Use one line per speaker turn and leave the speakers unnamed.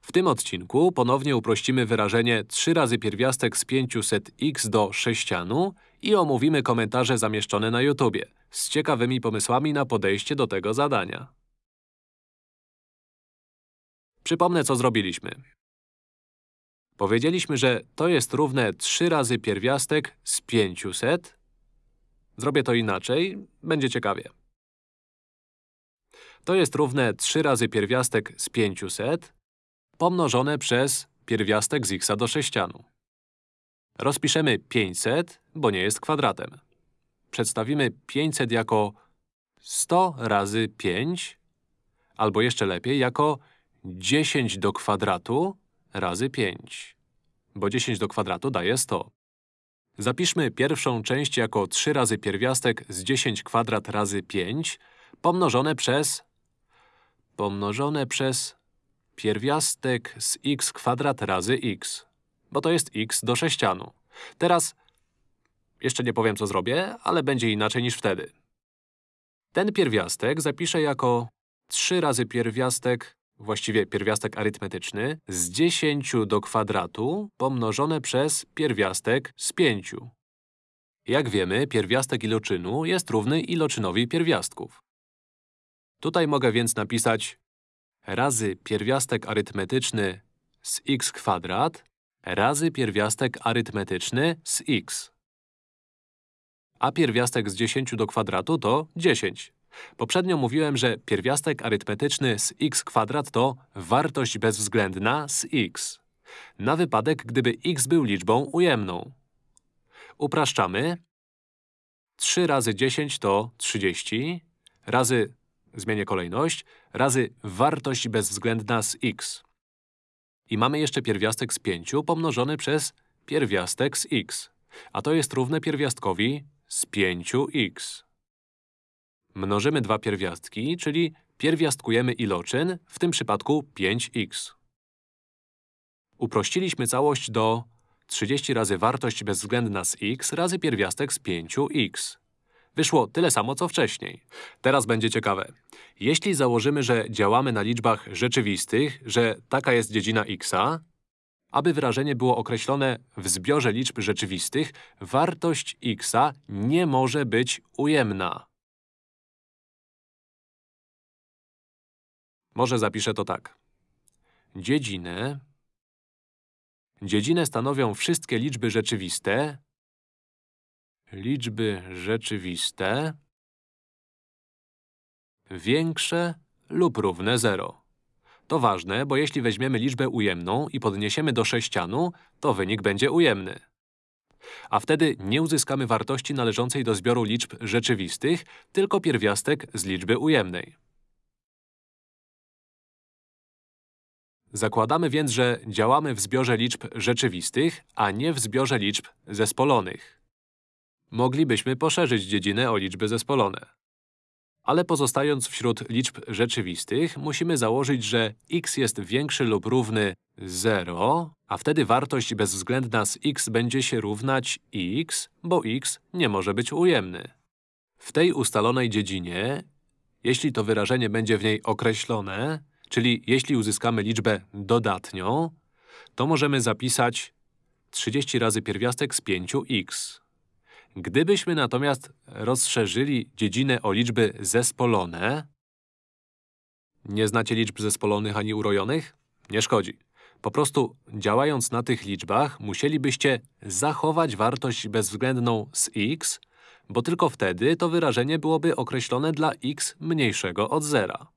W tym odcinku ponownie uprościmy wyrażenie 3 razy pierwiastek z 500x do sześcianu i omówimy komentarze zamieszczone na YouTubie z ciekawymi pomysłami na podejście do tego zadania. Przypomnę, co zrobiliśmy. Powiedzieliśmy, że to jest równe 3 razy pierwiastek z 500. Zrobię to inaczej, będzie ciekawie. To jest równe 3 razy pierwiastek z 500 pomnożone przez pierwiastek z x do sześcianu. Rozpiszemy 500, bo nie jest kwadratem. Przedstawimy 500 jako 100 razy 5, albo jeszcze lepiej, jako 10 do kwadratu razy 5, bo 10 do kwadratu daje 100. Zapiszmy pierwszą część jako 3 razy pierwiastek z 10 kwadrat razy 5 pomnożone przez… pomnożone przez pierwiastek z x kwadrat razy x, bo to jest x do sześcianu. Teraz… jeszcze nie powiem, co zrobię, ale będzie inaczej niż wtedy. Ten pierwiastek zapiszę jako 3 razy pierwiastek właściwie pierwiastek arytmetyczny, z 10 do kwadratu pomnożone przez pierwiastek z 5. Jak wiemy, pierwiastek iloczynu jest równy iloczynowi pierwiastków. Tutaj mogę więc napisać razy pierwiastek arytmetyczny z x kwadrat razy pierwiastek arytmetyczny z x. A pierwiastek z 10 do kwadratu to 10. Poprzednio mówiłem, że pierwiastek arytmetyczny z x kwadrat to wartość bezwzględna z x. Na wypadek, gdyby x był liczbą ujemną. Upraszczamy. 3 razy 10 to 30, razy, zmienię kolejność, razy wartość bezwzględna z x. I mamy jeszcze pierwiastek z 5 pomnożony przez pierwiastek z x. A to jest równe pierwiastkowi z 5x. Mnożymy dwa pierwiastki, czyli pierwiastkujemy iloczyn, w tym przypadku 5x. Uprościliśmy całość do 30 razy wartość bezwzględna z x razy pierwiastek z 5x. Wyszło tyle samo, co wcześniej. Teraz będzie ciekawe. Jeśli założymy, że działamy na liczbach rzeczywistych, że taka jest dziedzina xa, aby wyrażenie było określone w zbiorze liczb rzeczywistych, wartość xa nie może być ujemna. Może zapiszę to tak. Dziedzinę… Dziedzinę stanowią wszystkie liczby rzeczywiste liczby rzeczywiste większe lub równe 0. To ważne, bo jeśli weźmiemy liczbę ujemną i podniesiemy do sześcianu, to wynik będzie ujemny. A wtedy nie uzyskamy wartości należącej do zbioru liczb rzeczywistych, tylko pierwiastek z liczby ujemnej. Zakładamy więc, że działamy w zbiorze liczb rzeczywistych, a nie w zbiorze liczb zespolonych. Moglibyśmy poszerzyć dziedzinę o liczby zespolone. Ale pozostając wśród liczb rzeczywistych, musimy założyć, że x jest większy lub równy 0, a wtedy wartość bezwzględna z x będzie się równać x, bo x nie może być ujemny. W tej ustalonej dziedzinie, jeśli to wyrażenie będzie w niej określone, Czyli jeśli uzyskamy liczbę dodatnią, to możemy zapisać 30 razy pierwiastek z 5x. Gdybyśmy natomiast rozszerzyli dziedzinę o liczby zespolone… Nie znacie liczb zespolonych ani urojonych? Nie szkodzi. Po prostu, działając na tych liczbach, musielibyście zachować wartość bezwzględną z x, bo tylko wtedy to wyrażenie byłoby określone dla x mniejszego od zera.